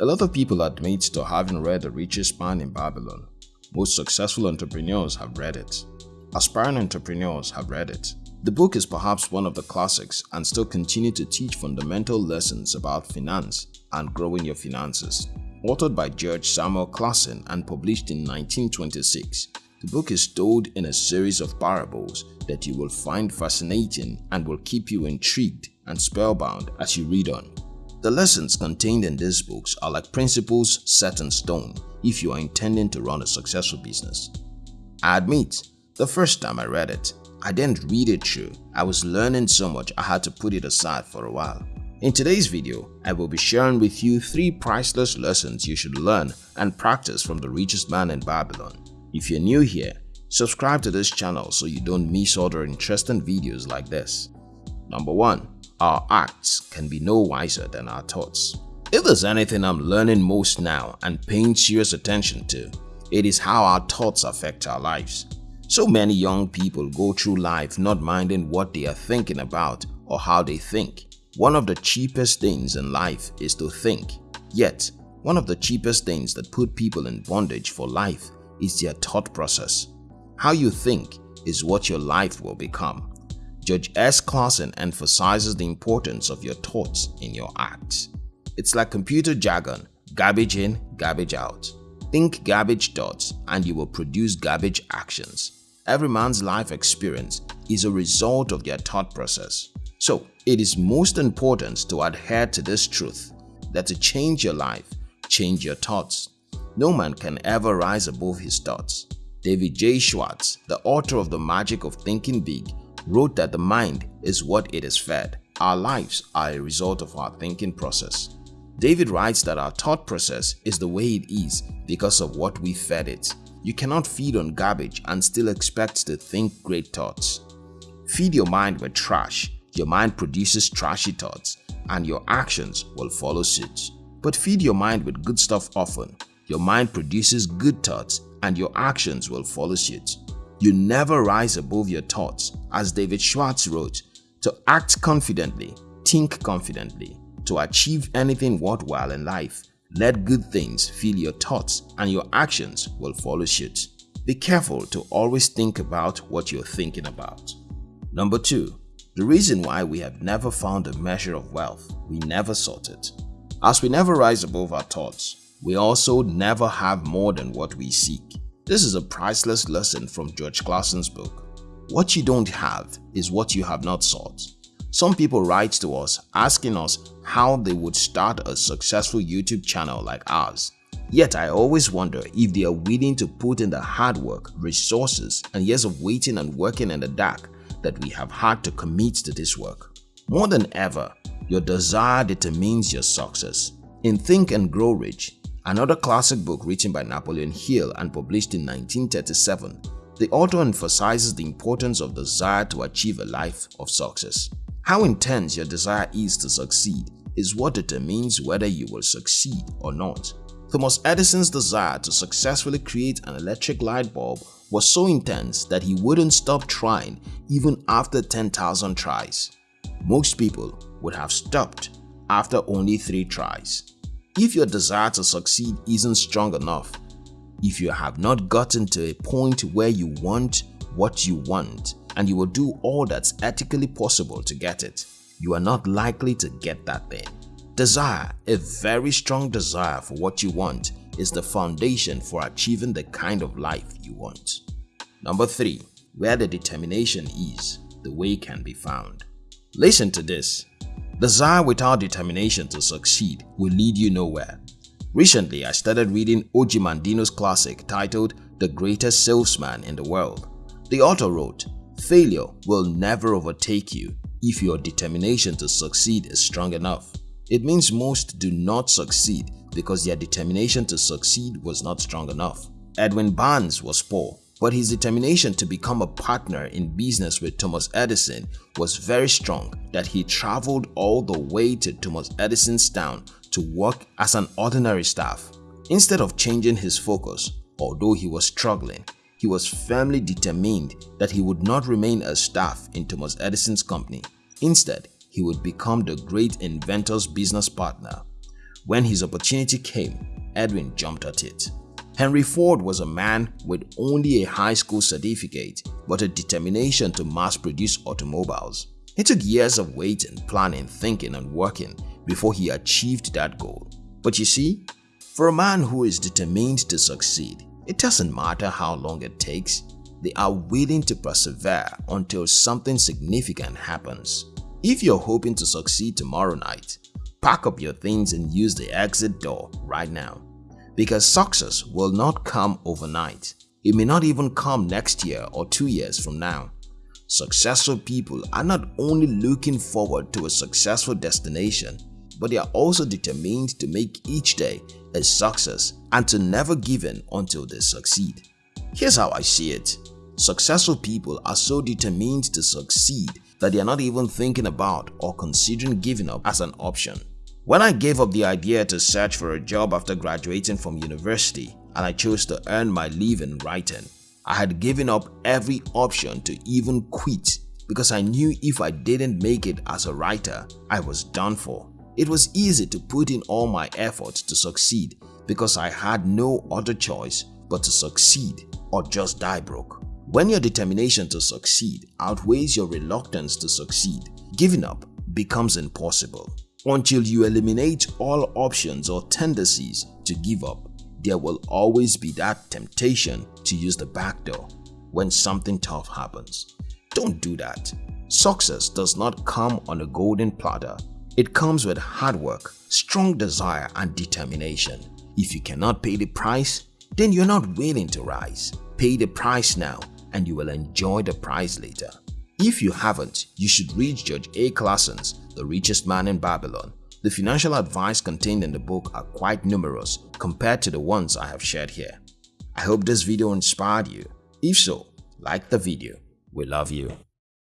A lot of people admit to having read The Richest Man in Babylon. Most successful entrepreneurs have read it. Aspiring entrepreneurs have read it. The book is perhaps one of the classics and still continue to teach fundamental lessons about finance and growing your finances. Authored by George Samuel Clason and published in 1926, the book is told in a series of parables that you will find fascinating and will keep you intrigued and spellbound as you read on. The lessons contained in these books are like principles set in stone if you are intending to run a successful business. I admit, the first time I read it, I didn't read it through. I was learning so much I had to put it aside for a while. In today's video, I will be sharing with you 3 priceless lessons you should learn and practice from the richest man in Babylon. If you're new here, subscribe to this channel so you don't miss other interesting videos like this. Number 1. Our acts can be no wiser than our thoughts. If there's anything I'm learning most now and paying serious attention to, it is how our thoughts affect our lives. So many young people go through life not minding what they are thinking about or how they think. One of the cheapest things in life is to think. Yet, one of the cheapest things that put people in bondage for life is their thought process. How you think is what your life will become. George S. Clason emphasizes the importance of your thoughts in your acts. It's like computer jargon, garbage in, garbage out. Think garbage thoughts and you will produce garbage actions. Every man's life experience is a result of their thought process. So, it is most important to adhere to this truth that to change your life, change your thoughts. No man can ever rise above his thoughts. David J. Schwartz, the author of The Magic of Thinking Big, wrote that the mind is what it is fed. Our lives are a result of our thinking process. David writes that our thought process is the way it is because of what we fed it. You cannot feed on garbage and still expect to think great thoughts. Feed your mind with trash, your mind produces trashy thoughts and your actions will follow suit. But feed your mind with good stuff often, your mind produces good thoughts and your actions will follow suit. You never rise above your thoughts as David Schwartz wrote, to act confidently, think confidently, to achieve anything worthwhile in life, let good things fill your thoughts and your actions will follow suit. Be careful to always think about what you're thinking about. Number 2. The reason why we have never found a measure of wealth, we never sought it. As we never rise above our thoughts, we also never have more than what we seek. This is a priceless lesson from George Clason's book. What you don't have is what you have not sought. Some people write to us asking us how they would start a successful YouTube channel like ours. Yet I always wonder if they are willing to put in the hard work, resources, and years of waiting and working in the dark that we have had to commit to this work. More than ever, your desire determines your success. In Think and Grow Rich, another classic book written by Napoleon Hill and published in 1937, the author emphasizes the importance of desire to achieve a life of success. How intense your desire is to succeed is what determines whether you will succeed or not. Thomas Edison's desire to successfully create an electric light bulb was so intense that he wouldn't stop trying even after 10,000 tries. Most people would have stopped after only 3 tries. If your desire to succeed isn't strong enough, if you have not gotten to a point where you want what you want, and you will do all that's ethically possible to get it, you are not likely to get that thing. Desire, a very strong desire for what you want, is the foundation for achieving the kind of life you want. Number 3. Where the determination is, the way can be found. Listen to this. Desire without determination to succeed will lead you nowhere. Recently, I started reading O.G. Mandino's classic titled The Greatest Salesman in the World. The author wrote, Failure will never overtake you if your determination to succeed is strong enough. It means most do not succeed because their determination to succeed was not strong enough. Edwin Barnes was poor, but his determination to become a partner in business with Thomas Edison was very strong that he traveled all the way to Thomas Edison's town to work as an ordinary staff. Instead of changing his focus, although he was struggling, he was firmly determined that he would not remain a staff in Thomas Edison's company. Instead, he would become the great inventor's business partner. when his opportunity came, Edwin jumped at it. Henry Ford was a man with only a high school certificate but a determination to mass produce automobiles. It took years of waiting, planning, thinking and working before he achieved that goal. But you see, for a man who is determined to succeed, it doesn't matter how long it takes, they are willing to persevere until something significant happens. If you're hoping to succeed tomorrow night, pack up your things and use the exit door right now. Because success will not come overnight. It may not even come next year or two years from now. Successful people are not only looking forward to a successful destination, but they are also determined to make each day a success and to never give in until they succeed. Here's how I see it. Successful people are so determined to succeed that they are not even thinking about or considering giving up as an option. When I gave up the idea to search for a job after graduating from university and I chose to earn my living writing, I had given up every option to even quit because I knew if I didn't make it as a writer, I was done for. It was easy to put in all my efforts to succeed because I had no other choice but to succeed or just die broke. When your determination to succeed outweighs your reluctance to succeed, giving up becomes impossible. Until you eliminate all options or tendencies to give up, there will always be that temptation to use the back door when something tough happens. Don't do that. Success does not come on a golden platter. It comes with hard work, strong desire and determination. If you cannot pay the price, then you're not willing to rise. Pay the price now and you will enjoy the prize later. If you haven't, you should read George A. Clason's The Richest Man in Babylon. The financial advice contained in the book are quite numerous compared to the ones I have shared here. I hope this video inspired you. If so, like the video. We love you.